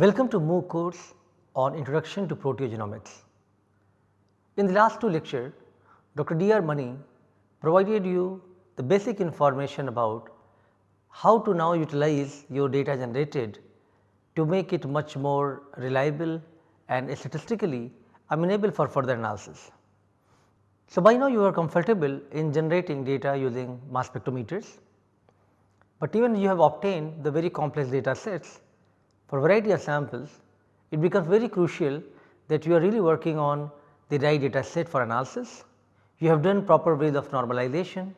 Welcome to MOOC course on Introduction to Proteogenomics. In the last two lecture, Dr. D. R. Mani provided you the basic information about how to now utilize your data generated to make it much more reliable and statistically amenable for further analysis. So, by now you are comfortable in generating data using mass spectrometers, but even you have obtained the very complex data sets for variety of samples, it becomes very crucial that you are really working on the right data set for analysis. You have done proper ways of normalization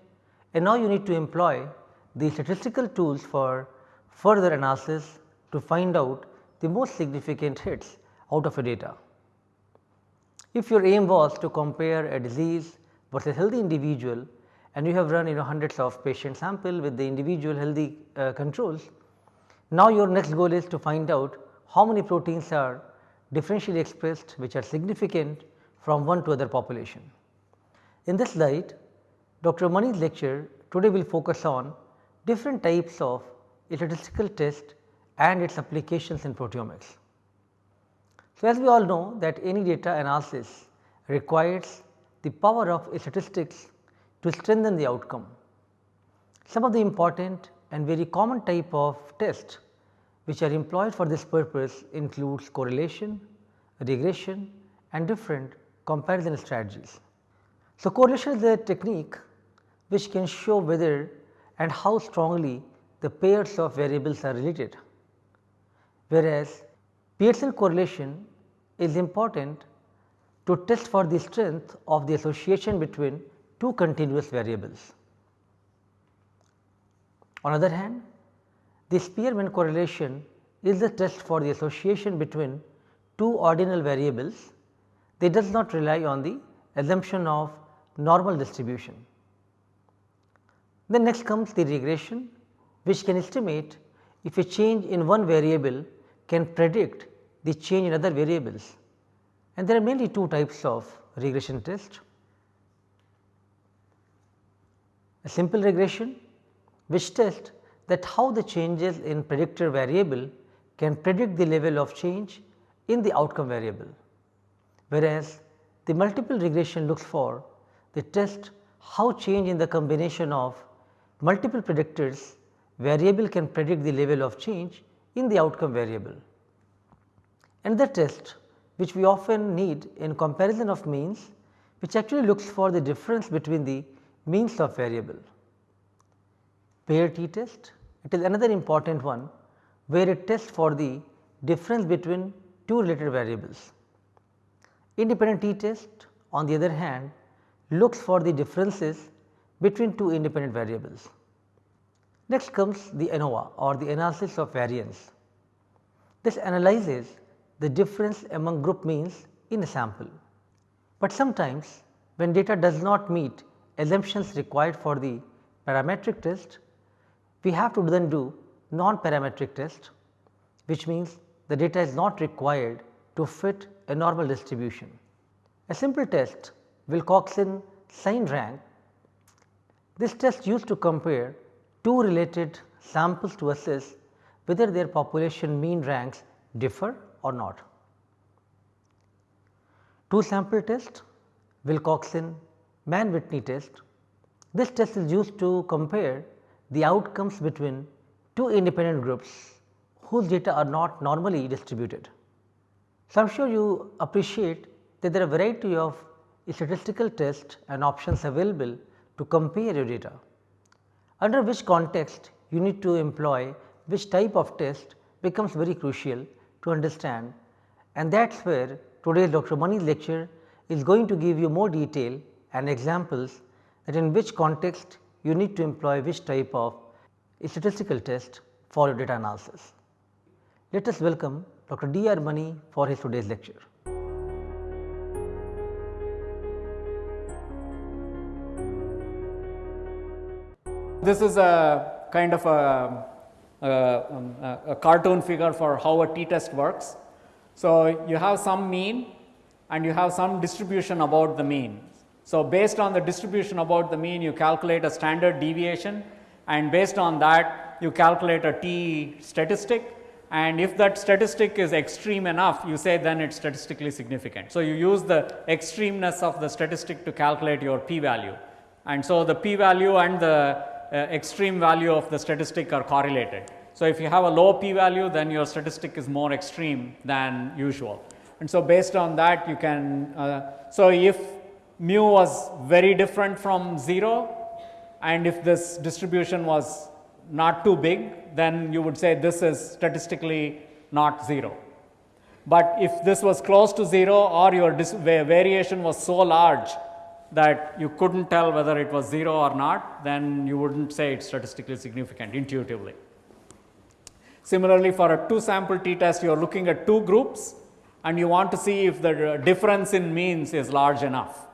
and now you need to employ the statistical tools for further analysis to find out the most significant hits out of a data. If your aim was to compare a disease versus healthy individual and you have run you know hundreds of patient sample with the individual healthy uh, controls, now your next goal is to find out how many proteins are differentially expressed which are significant from one to other population. In this light, Dr. Mani's lecture today will focus on different types of statistical test and its applications in proteomics. So, as we all know that any data analysis requires the power of statistics to strengthen the outcome. Some of the important and very common type of test which are employed for this purpose includes correlation, regression and different comparison strategies. So, correlation is a technique which can show whether and how strongly the pairs of variables are related, whereas Pearson correlation is important to test for the strength of the association between two continuous variables. On the other hand, the Spearman correlation is the test for the association between two ordinal variables that does not rely on the assumption of normal distribution. Then next comes the regression which can estimate if a change in one variable can predict the change in other variables and there are mainly two types of regression test. A simple regression which tests that how the changes in predictor variable can predict the level of change in the outcome variable, whereas the multiple regression looks for the test how change in the combination of multiple predictors variable can predict the level of change in the outcome variable. And Another test which we often need in comparison of means which actually looks for the difference between the means of variable. Pair t test it is another important one where it tests for the difference between two related variables. Independent t test on the other hand looks for the differences between two independent variables. Next comes the ANOVA or the analysis of variance. This analyzes the difference among group means in a sample. But sometimes when data does not meet assumptions required for the parametric test, we have to then do non-parametric test which means the data is not required to fit a normal distribution. A simple test Wilcoxon sign rank this test used to compare two related samples to assess whether their population mean ranks differ or not. Two sample test Wilcoxon Mann Whitney test. This test is used to compare the outcomes between two independent groups whose data are not normally distributed. So, I am sure you appreciate that there are a variety of statistical tests and options available to compare your data. Under which context you need to employ which type of test becomes very crucial to understand and that is where today's Dr. Mani's lecture is going to give you more detail and examples that in which context you need to employ which type of statistical test for your data analysis. Let us welcome Dr. D. R. Mani for his today's lecture. This is a kind of a, a, um, a, cartoon figure for how a t-test works. So, you have some mean and you have some distribution about the mean. So, based on the distribution about the mean you calculate a standard deviation and based on that you calculate a t statistic and if that statistic is extreme enough, you say then it's statistically significant. So, you use the extremeness of the statistic to calculate your p value. And so, the p value and the uh, extreme value of the statistic are correlated. So, if you have a low p value, then your statistic is more extreme than usual. And so, based on that, you can, uh, so if mu was very different from 0 and if this distribution was not too big, then you would say this is statistically not 0. But if this was close to 0 or your variation was so large that you couldn't tell whether it was 0 or not, then you wouldn't say it's statistically significant intuitively. Similarly, for a two sample t test, you are looking at two groups and you want to see if the difference in means is large enough.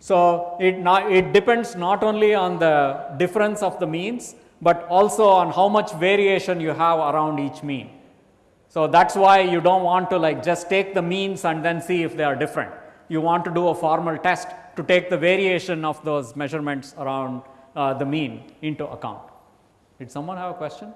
So, it, it depends not only on the difference of the means, but also on how much variation you have around each mean. So, that is why you do not want to like just take the means and then see if they are different. You want to do a formal test to take the variation of those measurements around uh, the mean into account. Did someone have a question?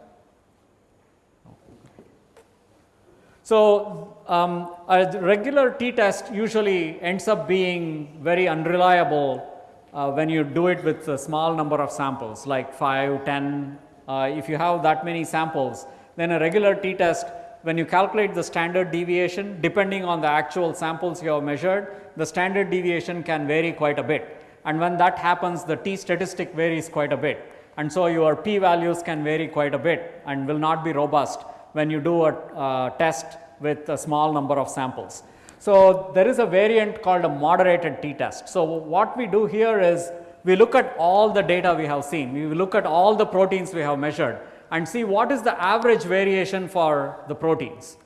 So, um, a regular t-test usually ends up being very unreliable uh, when you do it with a small number of samples like 5, 10. Uh, if you have that many samples, then a regular t-test when you calculate the standard deviation depending on the actual samples you have measured, the standard deviation can vary quite a bit. And when that happens, the t statistic varies quite a bit. And so, your p values can vary quite a bit and will not be robust when you do a uh, test with a small number of samples. So, there is a variant called a moderated t-test. So, what we do here is we look at all the data we have seen, we look at all the proteins we have measured and see what is the average variation for the proteins.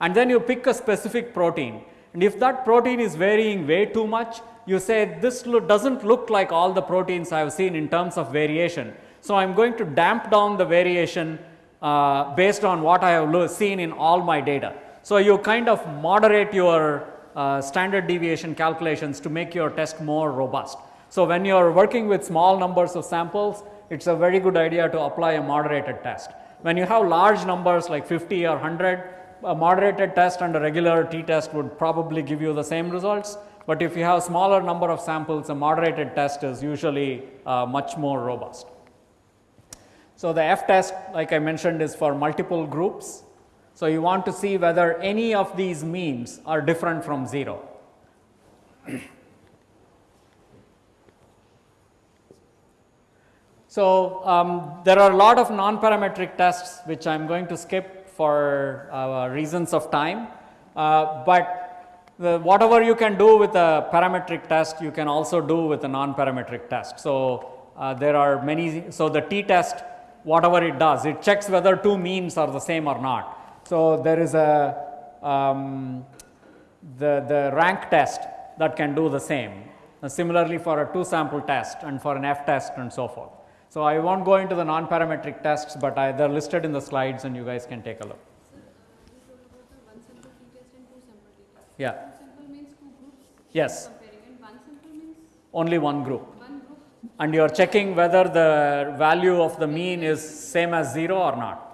And then you pick a specific protein and if that protein is varying way too much, you say this lo does not look like all the proteins I have seen in terms of variation. So, I am going to damp down the variation uh, based on what I have seen in all my data. So, you kind of moderate your uh, standard deviation calculations to make your test more robust. So, when you are working with small numbers of samples, it is a very good idea to apply a moderated test. When you have large numbers like 50 or 100, a moderated test and a regular t-test would probably give you the same results. But if you have smaller number of samples, a moderated test is usually uh, much more robust. So, the F test like I mentioned is for multiple groups so, you want to see whether any of these means are different from 0. so, um, there are a lot of non-parametric tests which I am going to skip for uh, reasons of time, uh, but the, whatever you can do with a parametric test you can also do with a non-parametric test. So, uh, there are many, so the t-test whatever it does it checks whether two means are the same or not. So, there is a um, the, the rank test that can do the same. Uh, similarly, for a two sample test and for an F test and so forth. So, I will not go into the non parametric tests, but they are listed in the slides and you guys can take a look. Yeah. Yes. Only one group. And you are checking whether the value of the mean is same as 0 or not.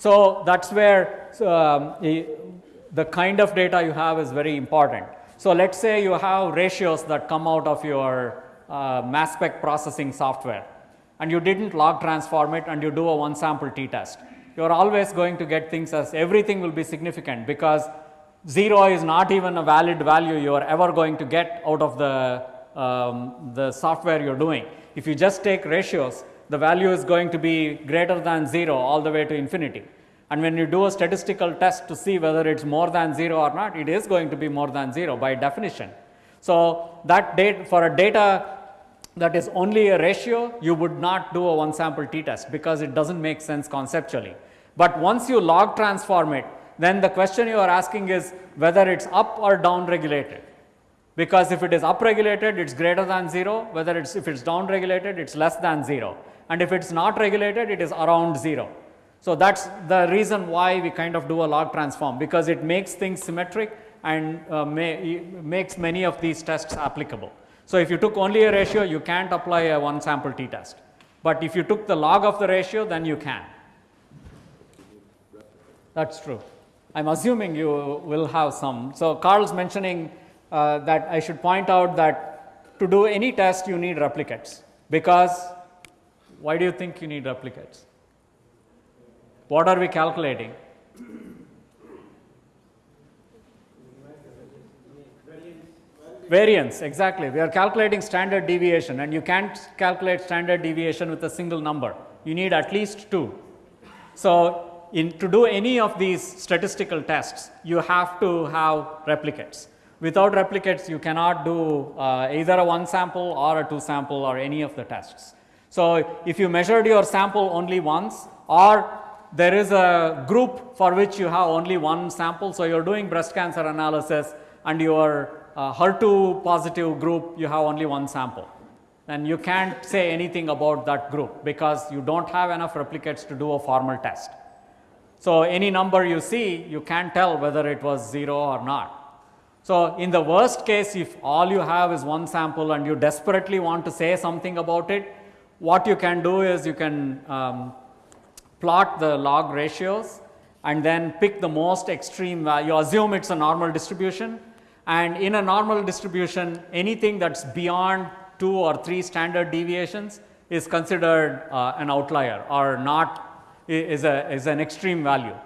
So, that is where um, the kind of data you have is very important. So, let us say you have ratios that come out of your uh, mass spec processing software and you did not log transform it and you do a one sample t test. You are always going to get things as everything will be significant because 0 is not even a valid value you are ever going to get out of the, um, the software you are doing. If you just take ratios, the value is going to be greater than 0 all the way to infinity. And when you do a statistical test to see whether it is more than 0 or not, it is going to be more than 0 by definition. So, that date for a data that is only a ratio, you would not do a one sample t test because it does not make sense conceptually. But once you log transform it, then the question you are asking is whether it is up or down regulated because if it is up regulated it is greater than 0 whether it is if it is down regulated it is less than 0 and if it is not regulated it is around 0. So, that is the reason why we kind of do a log transform because it makes things symmetric and uh, may, makes many of these tests applicable. So, if you took only a ratio you can't apply a one sample t test, but if you took the log of the ratio then you can. That's true. I'm assuming you will have some. So Carl's mentioning uh, that I should point out that to do any test you need replicates because why do you think you need replicates? What are we calculating? Variance, exactly. We are calculating standard deviation and you can't calculate standard deviation with a single number. You need at least two. So, in, to do any of these statistical tests, you have to have replicates. Without replicates, you cannot do uh, either a one sample or a two sample or any of the tests. So, if you measured your sample only once or there is a group for which you have only one sample. So, you are doing breast cancer analysis and your uh, HER2 positive group, you have only one sample. And you can't say anything about that group because you don't have enough replicates to do a formal test. So, any number you see, you can't tell whether it was 0 or not. So, in the worst case, if all you have is one sample and you desperately want to say something about it, what you can do is you can um, plot the log ratios and then pick the most extreme value, assume it's a normal distribution and in a normal distribution anything that's beyond 2 or 3 standard deviations is considered uh, an outlier or not is, a, is an extreme value.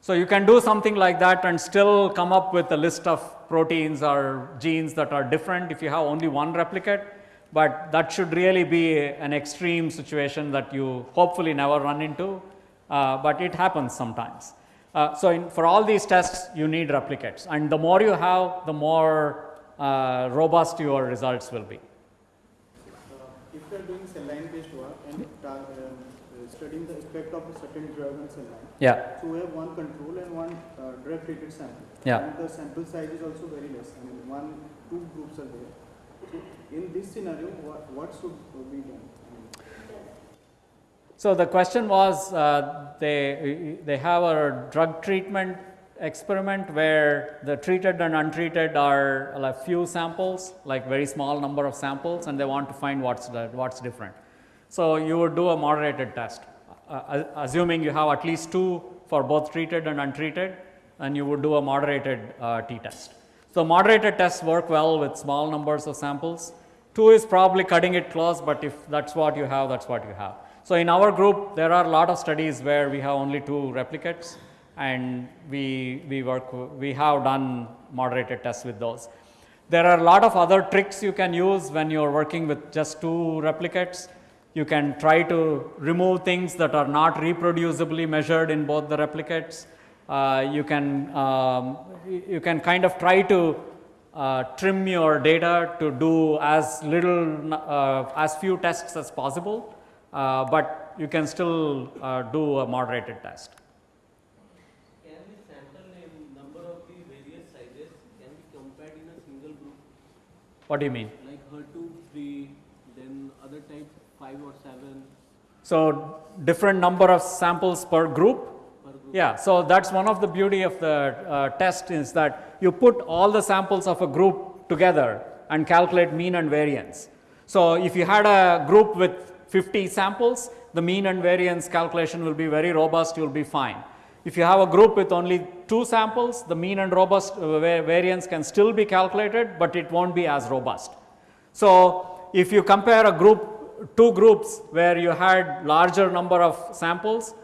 So, you can do something like that and still come up with a list of proteins or genes that are different if you have only one replicate, but that should really be an extreme situation that you hopefully never run into, uh, but it happens sometimes. Uh, so, in, for all these tests you need replicates and the more you have the more uh, robust your results will be. if you are doing cell line based work and uh, studying the effect of a certain drug on cell line, Yeah, so we have one control and one uh, drug treated sample. Yeah. And the sample size is also very less. I mean, one, two groups are there. In this scenario, what, what should be done? So the question was, uh, they, they have a drug treatment experiment where the treated and untreated are like few samples, like very small number of samples, and they want to find what's, the, what's different. So you would do a moderated test, uh, assuming you have at least two for both treated and untreated, and you would do a moderated uh, t-test. So moderated tests work well with small numbers of samples. Two is probably cutting it close, but if that's what you have, that's what you have. So in our group, there are a lot of studies where we have only two replicates and we, we work, we have done moderated tests with those. There are a lot of other tricks you can use when you're working with just two replicates. You can try to remove things that are not reproducibly measured in both the replicates. Uh, you can um, you can kind of try to uh, trim your data to do as little uh, as few tests as possible, uh, but you can still uh, do a moderated test. Can the sample name number of the various sizes can be compared in a single group What do you mean? like HER2 3 then other type 5 or 7 So different number of samples per group. Yeah, so that's one of the beauty of the uh, test is that you put all the samples of a group together and calculate mean and variance. So if you had a group with 50 samples, the mean and variance calculation will be very robust, you'll be fine. If you have a group with only two samples, the mean and robust uh, variance can still be calculated, but it won't be as robust. So if you compare a group, two groups where you had larger number of samples,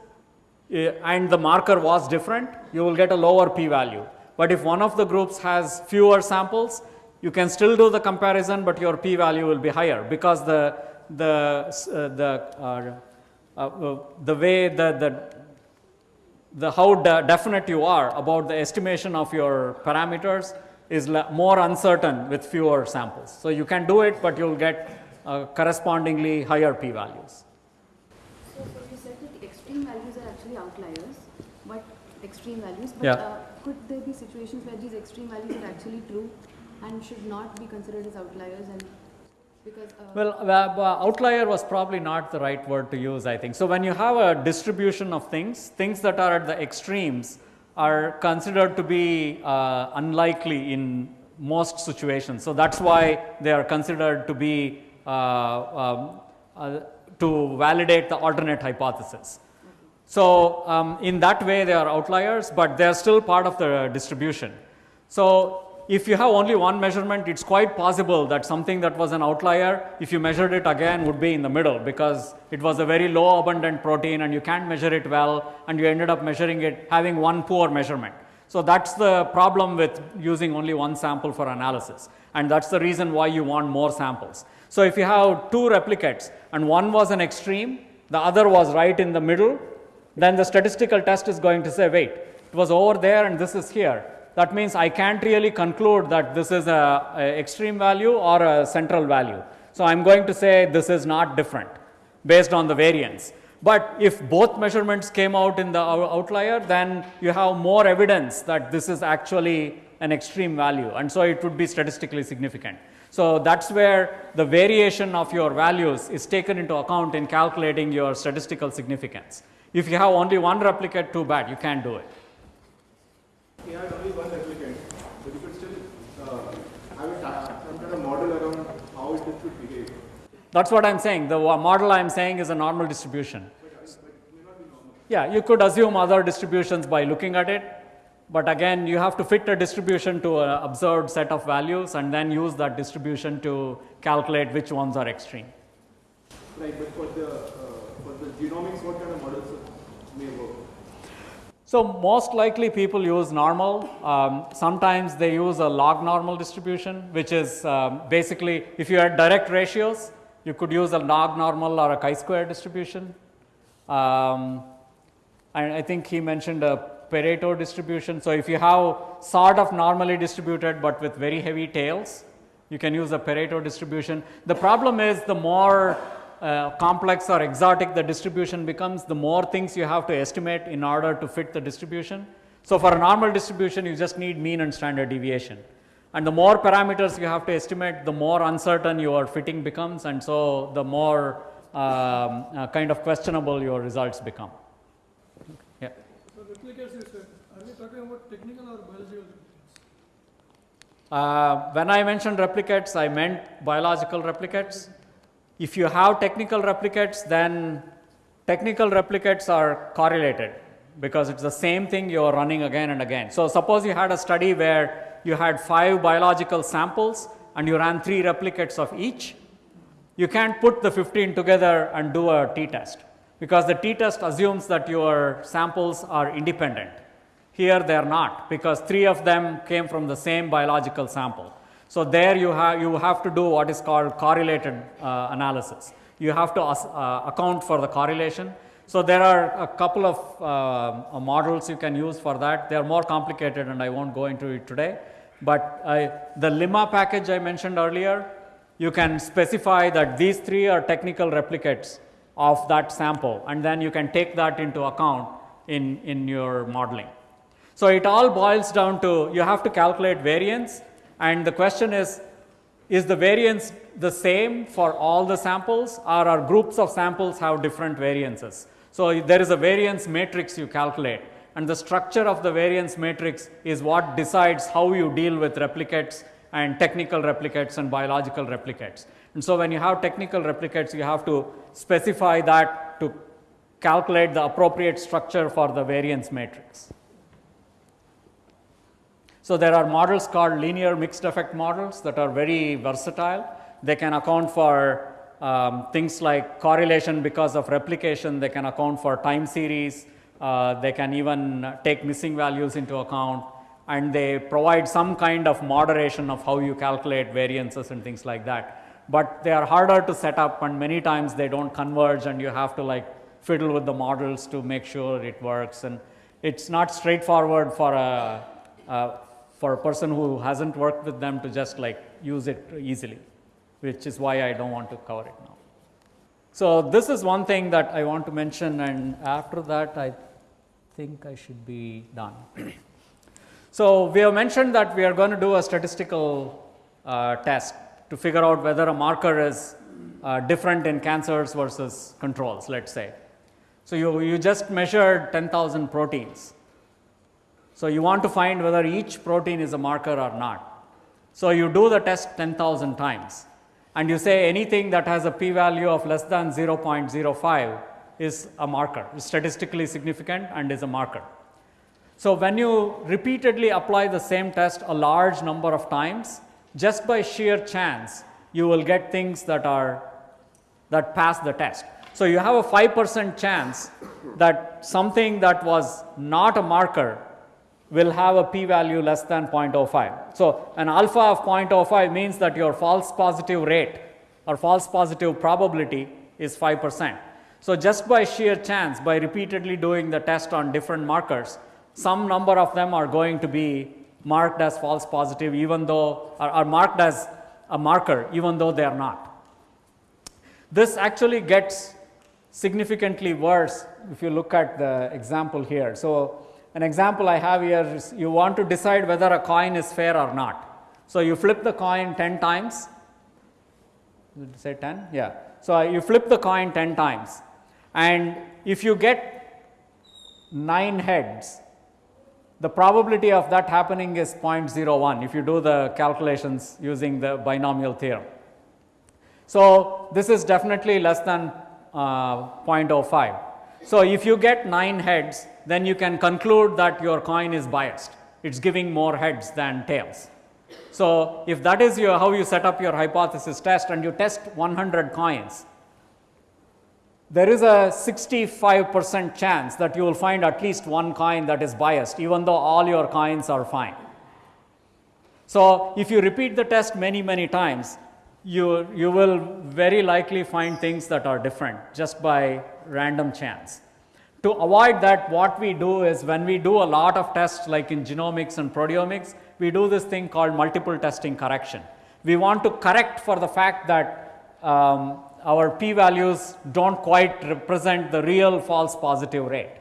and the marker was different, you will get a lower p-value. But if one of the groups has fewer samples, you can still do the comparison, but your p-value will be higher because the the uh, the uh, uh, uh, the way the the the how de- definite you are about the estimation of your parameters is more uncertain with fewer samples. So you can do it, but you'll get uh, correspondingly higher p-values. So, so you said that extreme values are actually outliers, but extreme values. But Yeah. uh, could there be situations where these extreme values are actually true and should not be considered as outliers? And because uh, Well, uh, uh, outlier was probably not the right word to use, I think. So when you have a distribution of things, things that are at the extremes are considered to be uh, unlikely in most situations. So that's why they are considered to be uh, um, uh, to validate the alternate hypothesis. So, um, in that way they are outliers, but they are still part of the distribution. So, if you have only one measurement, it is quite possible that something that was an outlier, if you measured it again would be in the middle because it was a very low abundant protein and you can't measure it well and you ended up measuring it having one poor measurement. So, that is the problem with using only one sample for analysis and that is the reason why you want more samples. So, if you have two replicates and one was an extreme, the other was right in the middle, then the statistical test is going to say wait, it was over there and this is here that means I can't really conclude that this is a, a, extreme value or a central value. So, I am going to say this is not different based on the variance. But if both measurements came out in the outlier then you have more evidence that this is actually an extreme value and so it would be statistically significant. So, that is where the variation of your values is taken into account in calculating your statistical significance. If you have only one replicate too bad you can't do it. He had only one replicant, but you could still uh, have a, kind of model around how it should behave. That is what I am saying. The model I am saying is a normal distribution. Yeah, you could assume other distributions by looking at it, but again you have to fit a distribution to an observed set of values and then use that distribution to calculate which ones are extreme. Right, but for the, uh, for the genomics, what kind of models? So, most likely people use normal. Um, sometimes they use a log normal distribution, which is um, basically if you had direct ratios, you could use a log normal or a chi-square distribution. Um, and I think he mentioned a Pareto distribution. So, if you have sort of normally distributed, but with very heavy tails, you can use a Pareto distribution. The problem is the more uh, complex or exotic the distribution becomes, the more things you have to estimate in order to fit the distribution. So, for a normal distribution you just need mean and standard deviation and the more parameters you have to estimate the more uncertain your fitting becomes and so the more um, uh, kind of questionable your results become. Yeah. So replicates you said, are we talking about technical or biological uh, when I mentioned replicates, I meant biological replicates. If you have technical replicates, then technical replicates are correlated because it's the same thing you are running again and again. So, suppose you had a study where you had 5 biological samples and you ran 3 replicates of each, you can't put the 15 together and do a t-test because the t-test assumes that your samples are independent. Here they are not because 3 of them came from the same biological sample. So, there you have, you have to do what is called correlated uh, analysis. You have to uh, account for the correlation. So, there are a couple of uh, models you can use for that. They are more complicated and I will not go into it today. But the limma package I mentioned earlier, you can specify that these 3 are technical replicates of that sample and then you can take that into account in, in your modeling. So, it all boils down to you have to calculate variance and the question is, is the variance the same for all the samples or are groups of samples have different variances? So, there is a variance matrix you calculate and the structure of the variance matrix is what decides how you deal with replicates and technical replicates and biological replicates. And so, when you have technical replicates, you have to specify that to calculate the appropriate structure for the variance matrix. So, there are models called linear mixed effect models that are very versatile. They can account for um, things like correlation because of replication, they can account for time series, uh, they can even take missing values into account and they provide some kind of moderation of how you calculate variances and things like that. But they are harder to set up and many times they do not converge and you have to like fiddle with the models to make sure it works and it is not straightforward for a, a for a person who hasn't worked with them to just like use it easily, which is why I do not want to cover it now. So, this is one thing that I want to mention and after that I think I should be done. so, we have mentioned that we are going to do a statistical uh, test to figure out whether a marker is uh, different in cancers versus controls let us say. So, you, you just measured 10,000 proteins so, you want to find whether each protein is a marker or not. So, you do the test 10,000 times and you say anything that has a p value of less than 0.05 is a marker, is statistically significant and is a marker. So, when you repeatedly apply the same test a large number of times, just by sheer chance, you will get things that are that pass the test. So, you have a 5 percent chance that something that was not a marker will have a p value less than 0.05. So, an alpha of 0.05 means that your false positive rate or false positive probability is 5 percent. So, just by sheer chance by repeatedly doing the test on different markers, some number of them are going to be marked as false positive even though are, are marked as a marker even though they are not. This actually gets significantly worse if you look at the example here. So, an example I have here is you want to decide whether a coin is fair or not. So, you flip the coin 10 times, say 10? Yeah. So, you flip the coin 10 times and if you get 9 heads, the probability of that happening is 0.01 if you do the calculations using the binomial theorem. So, this is definitely less than uh, 0.05. So, if you get 9 heads, then you can conclude that your coin is biased. It is giving more heads than tails. So, if that is your how you set up your hypothesis test and you test 100 coins, there is a 65 percent chance that you will find at least one coin that is biased even though all your coins are fine. So, if you repeat the test many many times you, you will very likely find things that are different just by random chance. To avoid that what we do is when we do a lot of tests like in genomics and proteomics, we do this thing called multiple testing correction. We want to correct for the fact that um, our p values do not quite represent the real false positive rate.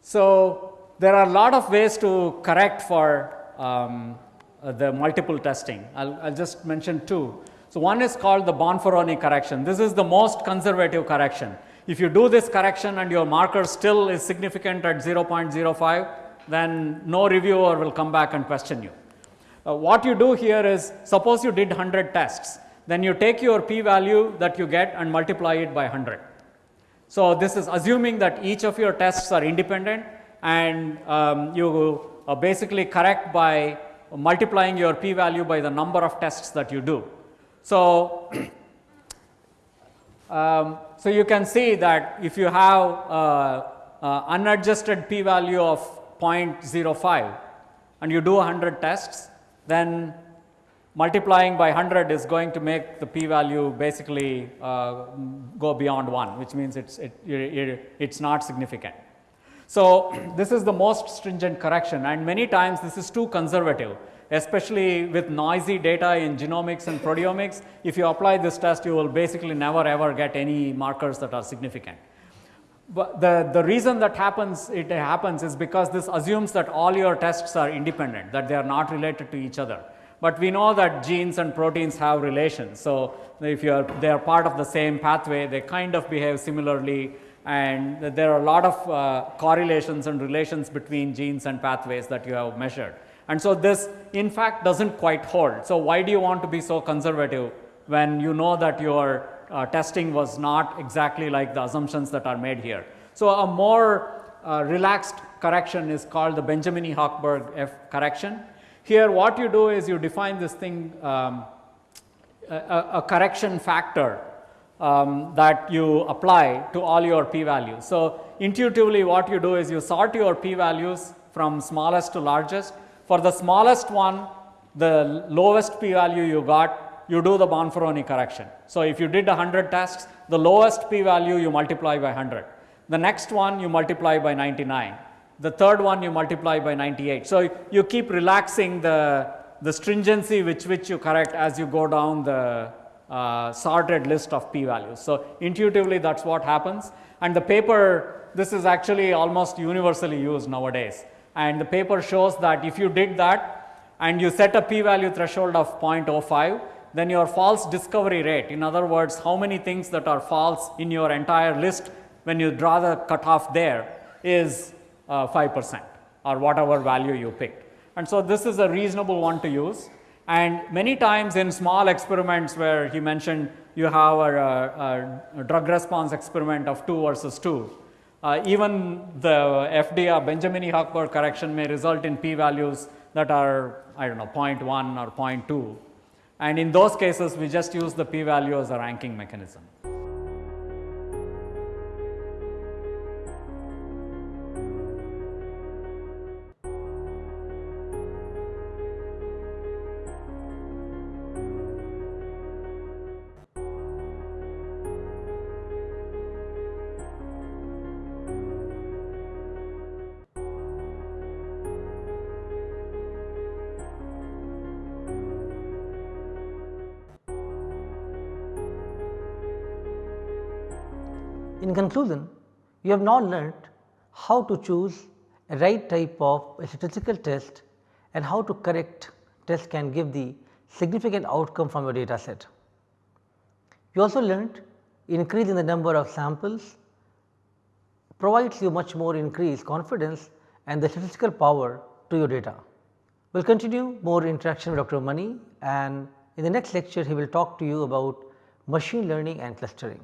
So, there are a lot of ways to correct for um, the multiple testing. I will just mention two. So, one is called the Bonferroni correction. This is the most conservative correction. If you do this correction and your marker still is significant at 0.05, then no reviewer will come back and question you. Uh, what you do here is suppose you did 100 tests, then you take your p value that you get and multiply it by 100. So, this is assuming that each of your tests are independent and um, you uh, basically correct by multiplying your p value by the number of tests that you do. So, um, so you can see that if you have uh, uh, unadjusted p value of 0.05 and you do 100 tests, then multiplying by 100 is going to make the p value basically uh, go beyond 1 which means it's, it, it, it's not significant. So, this is the most stringent correction and many times this is too conservative especially with noisy data in genomics and proteomics. If you apply this test you will basically never ever get any markers that are significant. But the, the reason that happens it happens is because this assumes that all your tests are independent that they are not related to each other. But we know that genes and proteins have relations. So, if you are they are part of the same pathway they kind of behave similarly and there are a lot of uh, correlations and relations between genes and pathways that you have measured. And so, this in fact does not quite hold. So, why do you want to be so conservative when you know that your uh, testing was not exactly like the assumptions that are made here. So, a more uh, relaxed correction is called the Benjamini-Hochberg F correction. Here what you do is you define this thing um, a, a, correction factor um, that you apply to all your p values. So, intuitively what you do is you sort your p values from smallest to largest. For the smallest one, the lowest p value you got, you do the Bonferroni correction. So, if you did 100 tests, the lowest p value you multiply by 100. The next one you multiply by 99. The third one you multiply by 98. So, you keep relaxing the, the stringency which which you correct as you go down the uh, sorted list of p values. So, intuitively that is what happens and the paper this is actually almost universally used nowadays and the paper shows that if you did that and you set a p value threshold of 0.05 then your false discovery rate in other words how many things that are false in your entire list when you draw the cutoff there is uh, 5 percent or whatever value you picked. And so, this is a reasonable one to use And many times in small experiments where he mentioned you have a, a, a drug response experiment of 2 versus 2, uh, even the FDR Benjamini Hochberg correction may result in p values that are I do not know 0.1 or 0.2 and in those cases we just use the p value as a ranking mechanism. Conclusion, you have now learnt how to choose a right type of statistical test and how to correct test can give the significant outcome from your data set. You also learnt increase in the number of samples provides you much more increased confidence and the statistical power to your data. We will continue more interaction with Dr. Mani and in the next lecture he will talk to you about machine learning and clustering.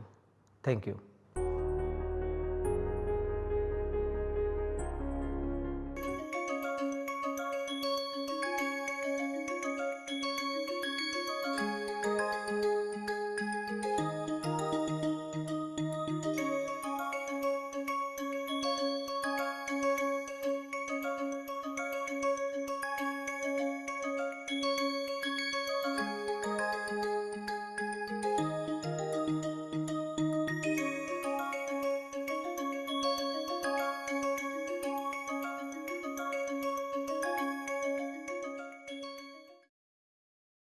Thank you.